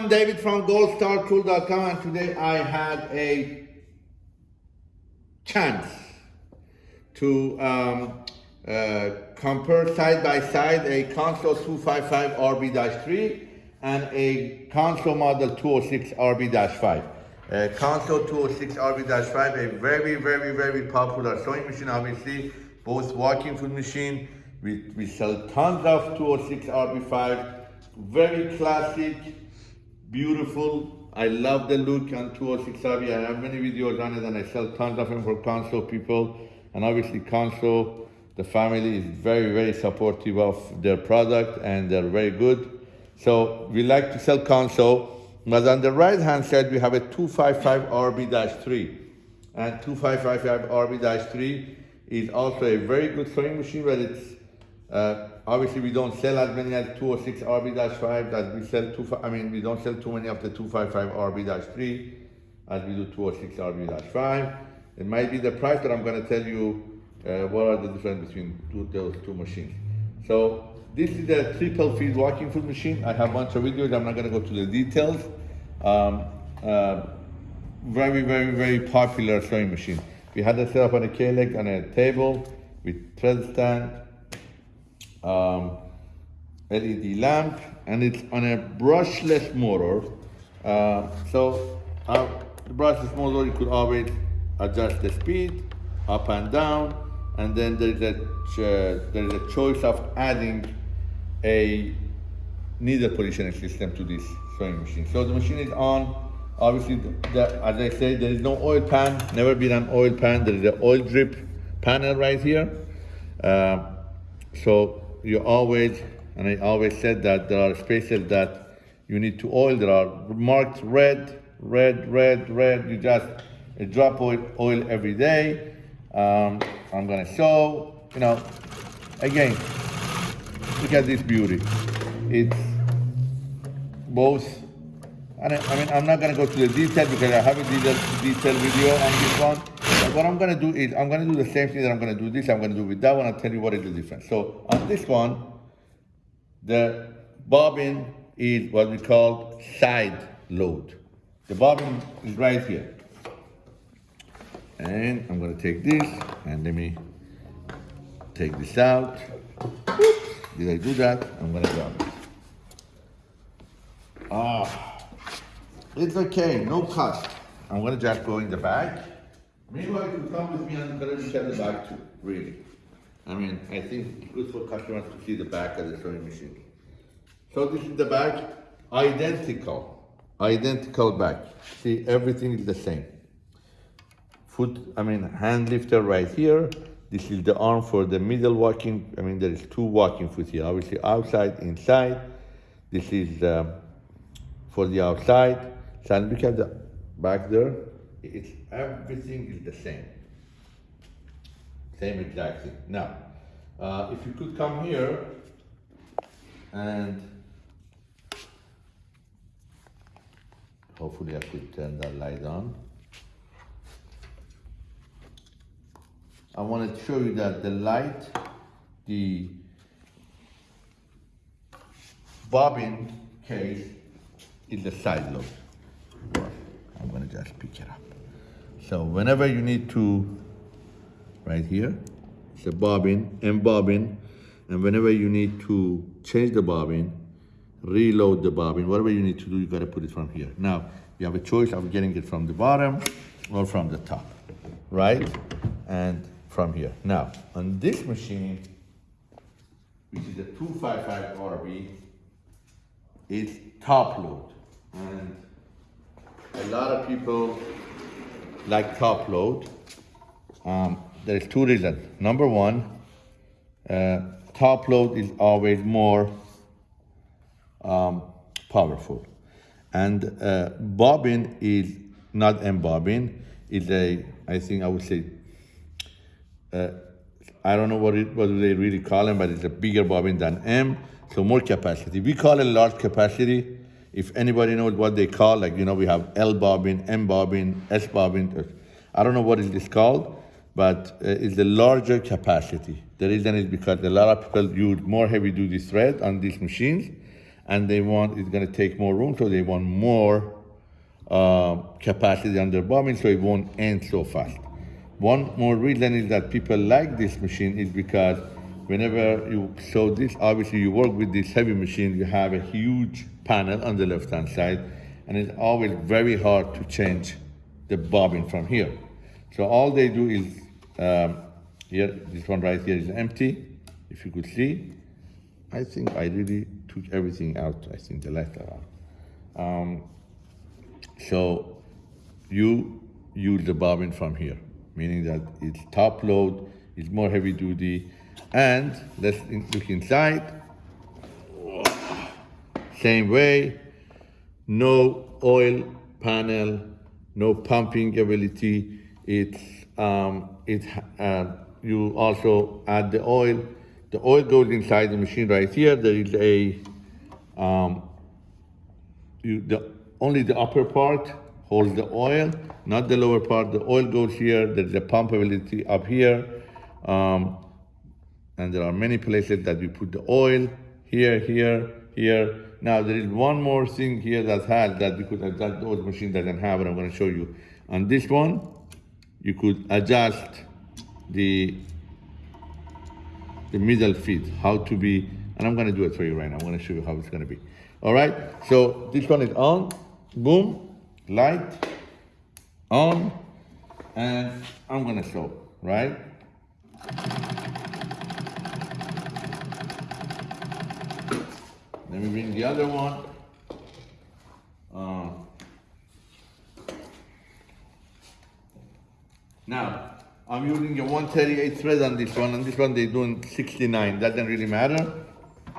I'm David from goldstartool.com and today I had a chance to um, uh, compare side by side a Consew 255 RB-3 and a Consew model 206 RB-5. Uh, Consew 206 RB-5, a very, very, very popular sewing machine, obviously, both walking foot machine. We, we sell tons of 206 RB5, very classic, beautiful. I love the look on 206 RB. I have many videos on it and I sell tons of them for Consew people. And obviously Consew, the family is very, very supportive of their product and they're very good. So we like to sell Consew. But on the right hand side, we have a 255 RB-3. And 255RB-3 is also a very good sewing machine, but it's uh, obviously we don't sell as many as 206 RB-5 as we sell two, I mean, we don't sell too many of the 255 RB-3 as we do 206 RB-5. It might be the price, but I'm gonna tell you uh, what are the difference between two, those two machines. So this is a triple feed walking foot machine. I have a bunch of videos, I'm not gonna go to the details. Um, uh, very, very, very popular sewing machine. We had it set up on a K-leg on a table with thread stand, um, LED lamp, and it's on a brushless motor. Uh, so uh, the brushless motor, you could always adjust the speed up and down, and then there's a, uh, there's a choice of adding a needle positioning system to this sewing machine. So the machine is on. Obviously, the, as I said, there is no oil pan, never been an oil pan. There is an oil drip panel right here. Uh, so you always, and I always said that there are spaces that you need to oil. There are marked red, red, red, red. You just drop oil, oil every day. Um, I'm gonna show, you know, again, look at this beauty. It's both, and I, mean, I'm not gonna go to the detail because I have a detailed, detailed video on this one. What I'm gonna do is, I'm gonna do the same thing that I'm gonna do this, I'm gonna do with that one, I'll tell you what is the difference. So on this one, the bobbin is what we call side load. The bobbin is right here. And I'm gonna take this and let me take this out. Did I do that? I'm gonna grab it. Ah, it's okay, no cut. I'm gonna just go in the back. Meanwhile, you come with me and gonna look the back too, really. I mean, I think it's good for customers to see the back of the sewing machine. So this is the back, identical, identical back. See, everything is the same. Foot, I mean, hand lifter right here. This is the arm for the middle walking. I mean, there is two walking foot here, obviously outside, inside. This is um, for the outside. So look at the back there. It's everything is the same. Same exact thing. Now, uh, if you could come here and hopefully I could turn that light on. I want to show you that the light, the bobbin case is the side load. I'm gonna just pick it up. So whenever you need to, right here, it's a bobbin, M bobbin, and whenever you need to change the bobbin, reload the bobbin, whatever you need to do, you gotta put it from here. Now, you have a choice of getting it from the bottom or from the top, right? And from here. Now, on this machine, which is a 255 RB, it's top load. And a lot of people like top load. Um, there's two reasons. Number one, uh, top load is always more um, powerful. And uh, bobbin is not M bobbin, is a, I think I would say, uh, I don't know what, it, what they really call them, but it's a bigger bobbin than M, so more capacity. We call it large capacity. If anybody knows what they call, like, you know, we have L bobbin, M bobbin, S bobbin. I don't know what it is called, but uh, it's a larger capacity. The reason is because a lot of people use more heavy duty thread on these machines, and they want it's going to take more room, so they want more uh, capacity on their bobbin, so it won't end so fast. One more reason is that people like this machine is because whenever you so this obviously you work with this heavy machine, you have a huge panel on the left hand side, and it's always very hard to change the bobbin from here. So all they do is um, here, this one right here is empty. If you could see, I think I really took everything out. I think the letter out. Um, so you use the bobbin from here, meaning that it's top load, it's more heavy duty, and let's look inside. Same way, no oil panel, no pumping ability. It's um, it uh, you also add the oil. The oil goes inside the machine right here. There is a um, you, the only the upper part holds the oil, not the lower part. The oil goes here. There's a pump ability up here. Um, and there are many places that we put the oil here, here, here. Now there is one more thing here that has that we could adjust those machine doesn't have, and I'm going to show you. On this one, you could adjust the the middle feet, how to be, and I'm going to do it for you right now. I'm going to show you how it's going to be. All right. So this one is on, boom, light, on, and I'm going to show, right? Bring the other one. Uh, now, I'm using a 138 thread on this one, and this one they're doing 69. That Doesn't really matter.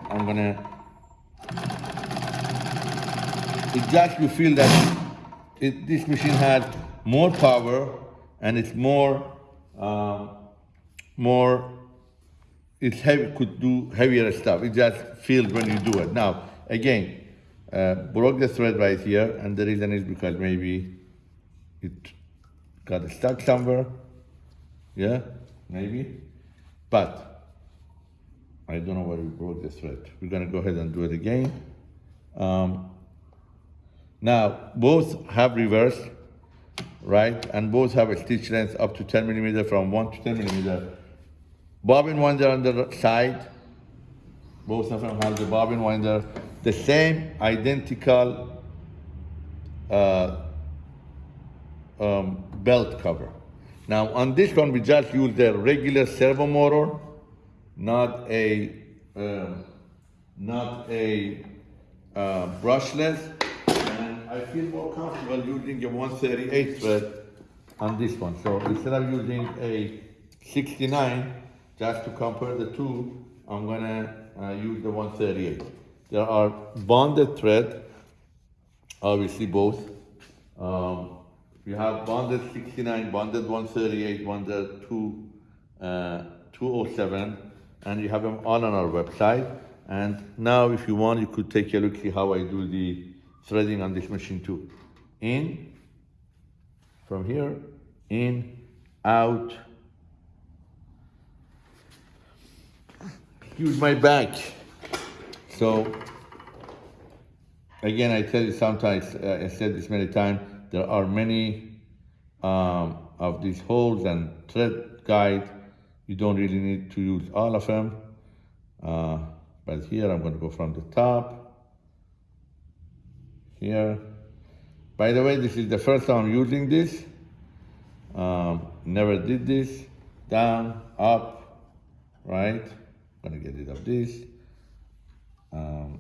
I'm gonna. It just you feel that it, this machine has more power and it's more, um, more heavy, could do heavier stuff. It just feels when you do it. Now, again, uh, broke the thread right here, and the reason is because maybe it got stuck somewhere. Yeah, maybe. But I don't know where we broke the thread. We're gonna go ahead and do it again. Um, now, both have reverse, right? And both have a stitch length up to 10 millimeter from 1 to 10 millimeter bobbin winder on the side. Both of them have the bobbin winder. The same identical uh, um, belt cover. Now on this one, we just use the regular servo motor, not a uh, not a uh, brushless. And I feel more comfortable using a 138 thread on this one. So instead of using a 69, just to compare the two, I'm gonna uh, use the 138. There are bonded thread, obviously both. Um, we have bonded 69, bonded 138, bonded 2, uh, 207, and you have them all on our website. And now if you want, you could take a look see how I do the threading on this machine too. In, from here, in, out, use my back. So again, I tell you sometimes, uh, I said this many times, there are many um, of these holes and thread guide. You don't really need to use all of them. Uh, but here I'm going to go from the top. Here. By the way, this is the first time I'm using this. Um, never did this. Down, up, right? Gonna get rid of this. Um,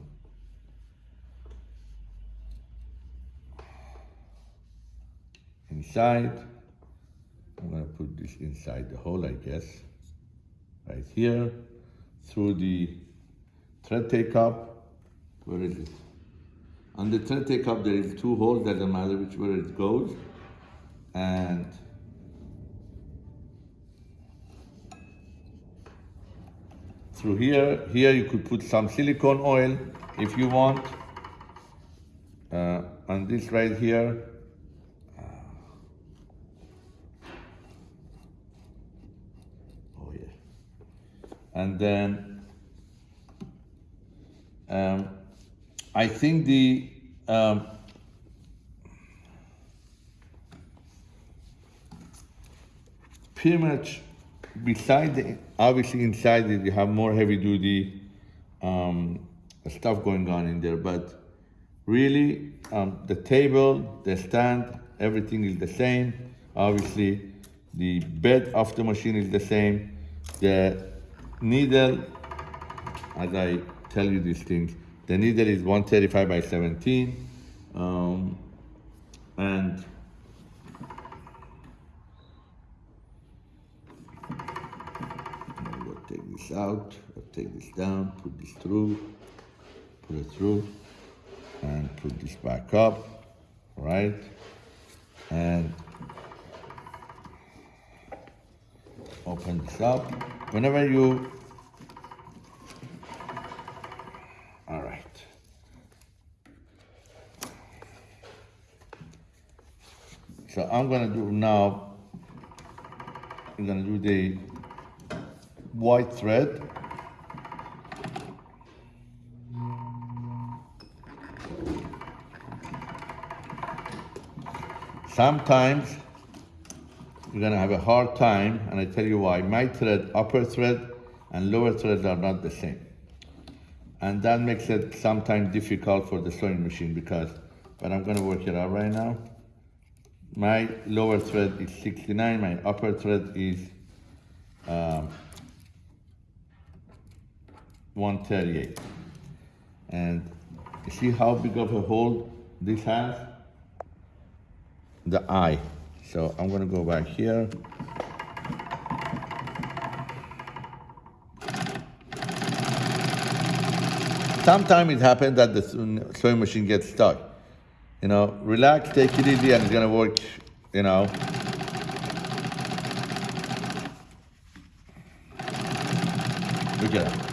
inside, I'm gonna put this inside the hole, I guess, right here, through the thread take up. Where is it? On the thread take up, there is two holes, doesn't matter which way it goes. And through here. Here you could put some silicone oil if you want. Uh, and this right here. Uh, oh yeah. And then um, I think the um, pretty much beside the obviously inside it you have more heavy duty um, stuff going on in there but really um, the table the stand everything is the same. Obviously the bed of the machine is the same. The needle as I tell you these things the needle is 135 by 17 um, and We'll take out, take this down, put this through, put it through, and put this back up, right? And open this up. Whenever you, all right. So I'm gonna do now, I'm gonna do the white thread. Sometimes you're gonna have a hard time, and I tell you why. My thread, upper thread and lower threads are not the same. And that makes it sometimes difficult for the sewing machine because, but I'm gonna work it out right now. My lower thread is 69, my upper thread is um, 138. And you see how big of a hole this has? The eye. So I'm gonna go back here. Sometimes it happens that the sewing machine gets stuck. You know, relax, take it easy, and it's gonna work, you know. That.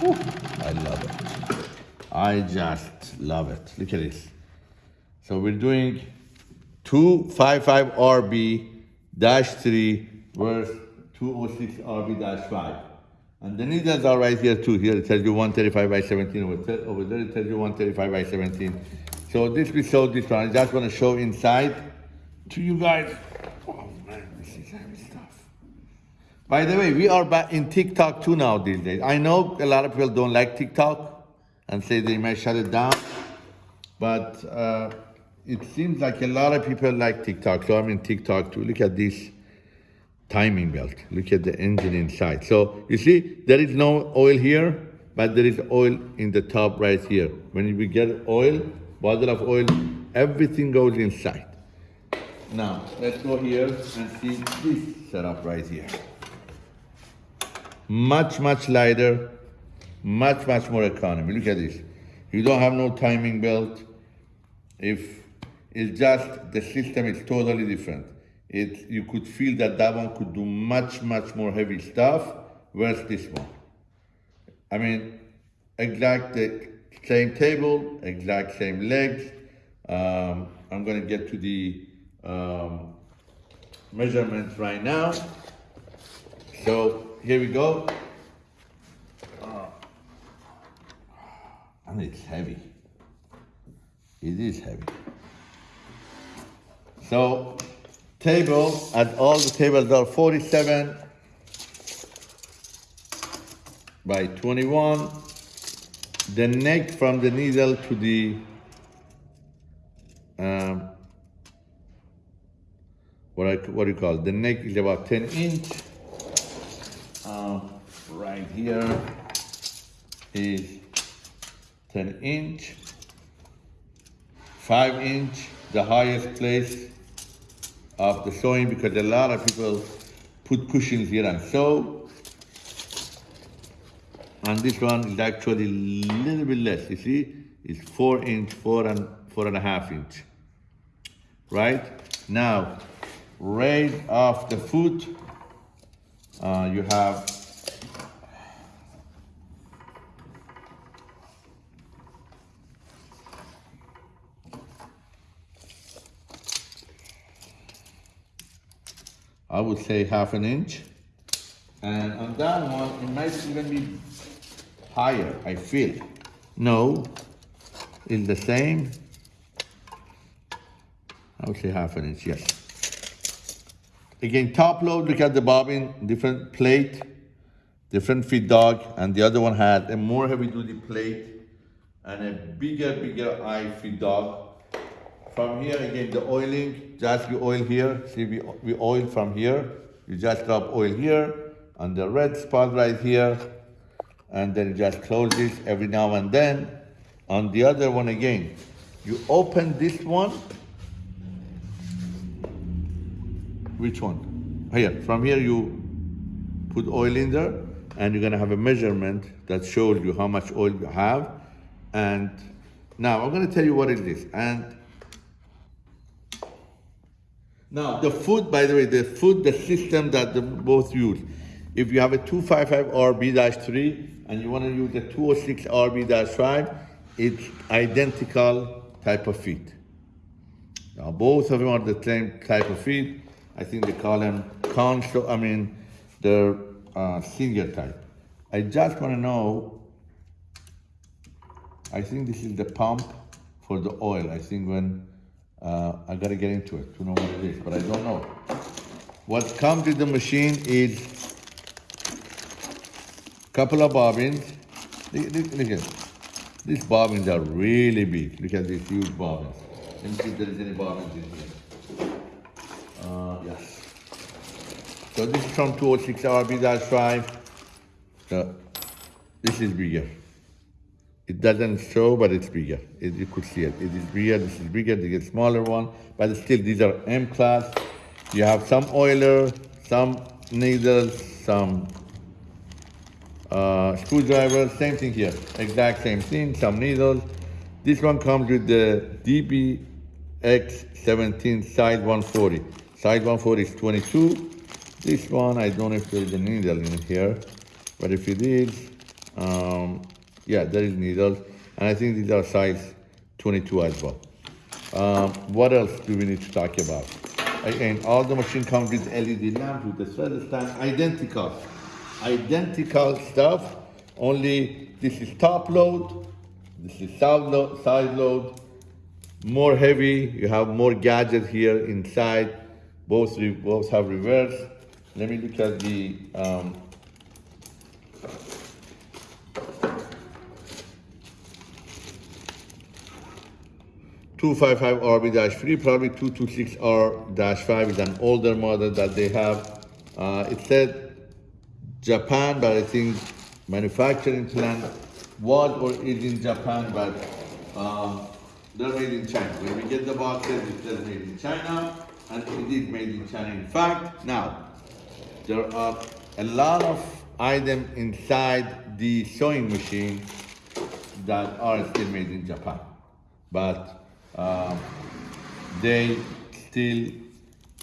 I love it. I just love it. Look at this. So we're doing 255 RB dash 3 verse 206 RB dash 5. And the needles are right here too. Here it tells you 135 by 17. Over, over there it tells you 135 by 17. So this we showed this one. I just want to show inside to you guys. Oh man, this is. By the way, we are back in TikTok too now these days. I know a lot of people don't like TikTok and say they might shut it down, but uh, it seems like a lot of people like TikTok. So I'm in TikTok too. Look at this timing belt. Look at the engine inside. So you see, there is no oil here, but there is oil in the top right here. When we get oil, bottle of oil, everything goes inside. Now, let's go here and see this setup right here. Much, much lighter, much, much more economy. Look at this. You don't have no timing belt. If it's just, the system is totally different. It, you could feel that that one could do much, much more heavy stuff, whereas this one. I mean, exact the same table, exact same legs. Um, I'm gonna get to the um, measurements right now. So here we go. Uh, and it's heavy. It is heavy. So table, and all the tables are 47 by 21. The neck from the needle to the um, what I what do you call it? The neck is about 10 inch. Here is 10 inch, 5 inch, the highest place of the sewing because a lot of people put cushions here and sew. And this one is actually a little bit less. You see, it's four inch, four and four and a half inch. Right? Now, raise off the foot. Uh, you have I would say half an inch. And on that one, it might even be higher, I feel. No, is the same. I would say half an inch, yes. Again, top load, look at the bobbin, different plate, different feed dog, and the other one had a more heavy duty plate and a bigger, bigger eye feed dog. From here, again, the oiling, just you oil here. See, we, we oil from here. You just drop oil here on the red spot right here. And then you just close this every now and then. On the other one again, you open this one. Which one? Here, from here you put oil in there and you're gonna have a measurement that shows you how much oil you have. And now I'm gonna tell you what it is. And now, the food, by the way, the food, the system that the both use. If you have a 255 RB-3 and you want to use a 206 RB-5, it's identical type of feed. Now, both of them are the same type of feed. I think they call them console, I mean, they're uh, single type. I just want to know, I think this is the pump for the oil. I think when uh, I gotta get into it to know what it is, but I don't know. What comes with the machine is a couple of bobbins. Look, look, look at These bobbins are really big. Look at these huge bobbins. Let me see if there is any bobbins in here. Uh, yes. So this is from 206 RB-5. So this is bigger. It doesn't show, but it's bigger. It, you could see it. It is bigger, this is bigger, they get smaller one, but still these are M class. You have some oiler, some needles, some uh, screwdriver, same thing here. Exact same thing, some needles. This one comes with the DPX17 side 140. Side 140 is 22. This one, I don't know if there's a needle in here, but if it is, um, yeah, there is needles. And I think these are size 22 as well. Um, what else do we need to talk about? Again, all the machine comes with LED lamps, with the thread stand, identical. Identical stuff, only this is top load, this is side load, side load, more heavy, you have more gadget here inside, both, both have reverse. Let me look at the um, 255 RB-3, probably 226R-5 is an older model that they have. Uh, it said Japan, but I think manufacturing plant was or is in Japan, but um, they're made in China. When we get the boxes, it says made in China, and it is made in China. In fact, now, there are a lot of items inside the sewing machine that are still made in Japan. But uh, they still,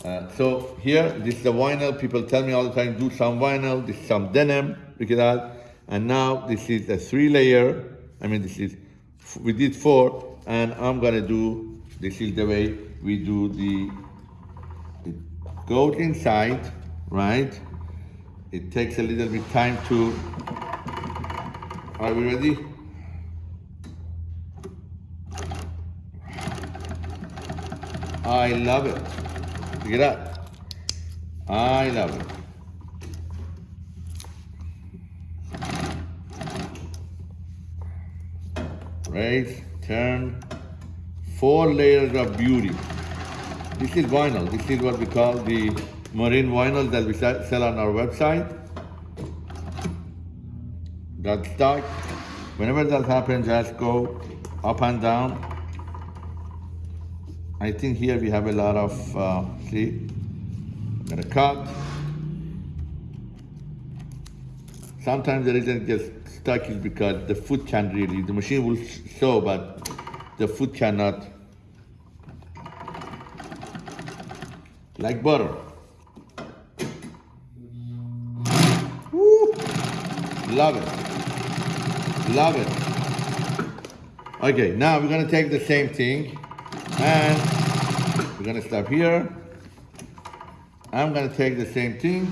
uh, so here, this is the vinyl. People tell me all the time, do some vinyl, this is some denim, look at that. And now this is a three layer. I mean, this is, we did four, and I'm gonna do, this is the way we do the, it goes inside, right? It takes a little bit time to, are we ready? I love it. Look at that. I love it. Right, turn, four layers of beauty. This is vinyl. This is what we call the marine vinyl that we sell on our website. Got stuck. Whenever that happens, just go up and down I think here we have a lot of, uh, see, I'm gonna cut. Sometimes the reason it gets stuck is because the foot can't really, the machine will show, but the foot cannot. Like butter. Woo! Love it. Love it. Okay, now we're gonna take the same thing and we're gonna stop here. I'm gonna take the same thing.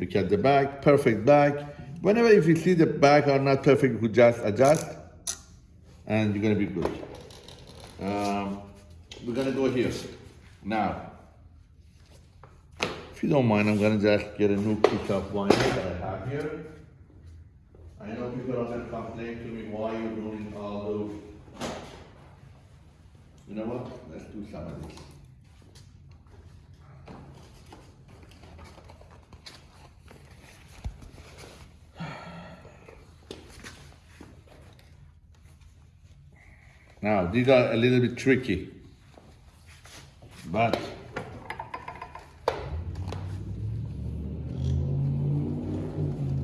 Look at the back, perfect back. Whenever if you see the back are not perfect, you just adjust. and you're gonna be good. Um, we're gonna go here. Now, if you don't mind, I'm gonna just get a new piece of wine that I have here. I know people are gonna complain to me why you're doing all those. You know what? Let's do some of this. Now, these are a little bit tricky, but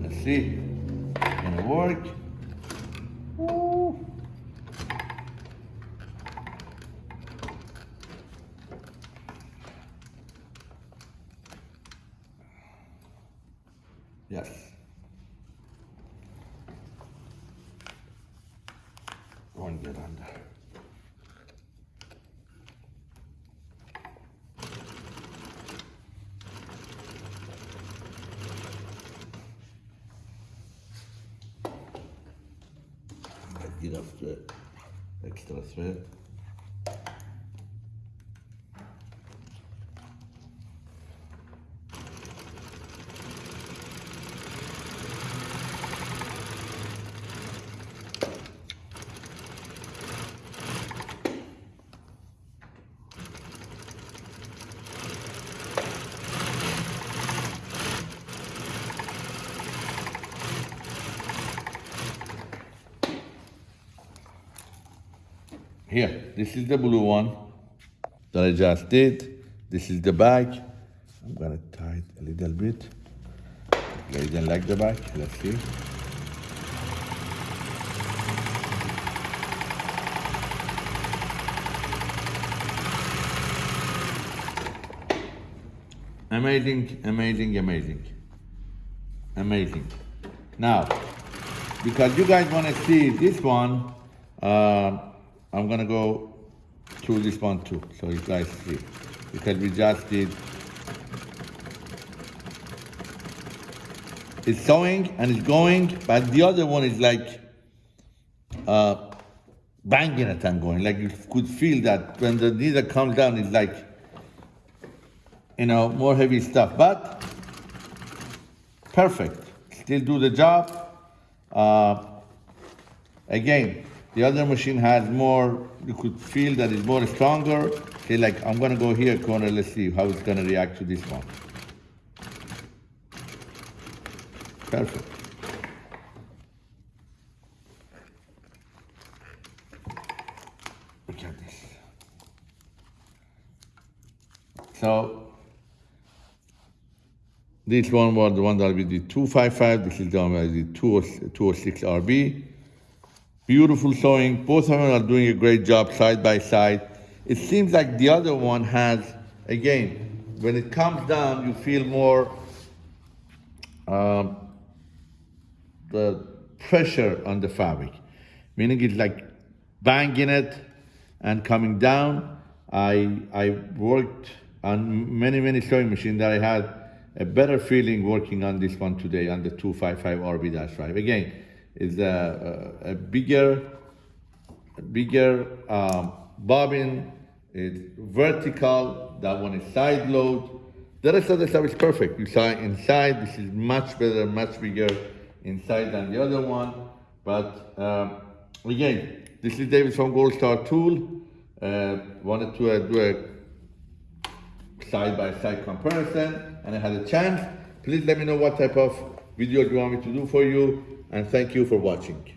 let's see, gonna work. Woo. Yes. One get under. Get off the extra thread. Here, this is the blue one that I just did. This is the back. I'm gonna tie it a little bit. I didn't like the back. Let's see. Amazing, amazing, amazing. Amazing. Now, because you guys want to see this one, uh, I'm gonna go through this one too, so you guys see. Because we just did. It's sewing and it's going, but the other one is like uh, banging it and going. Like you could feel that when the needle comes down, it's like, you know, more heavy stuff. But perfect. Still do the job. Uh, again, the other machine has more, you could feel that it's more stronger. Okay, like I'm gonna go here corner, let's see how it's gonna react to this one. Perfect. Look at this. So, this one was the one that we did 255, this is the one we did 206 RB. Beautiful sewing. Both of them are doing a great job side by side. It seems like the other one has, again, when it comes down, you feel more um, the pressure on the fabric, meaning it's like banging it and coming down. I I worked on many many sewing machines that I had a better feeling working on this one today on the 255 RB-5. Again, is a, a, bigger, a bigger um, bobbin. It's vertical. That one is side load. The rest of the stuff is perfect. You saw inside. This is much better, much bigger inside than the other one. But um, again, this is David from Gold Star Tool. Uh, wanted to uh, do a side-by-side -side comparison, and I had a chance. Please let me know what type of video you want me to do for you and thank you for watching.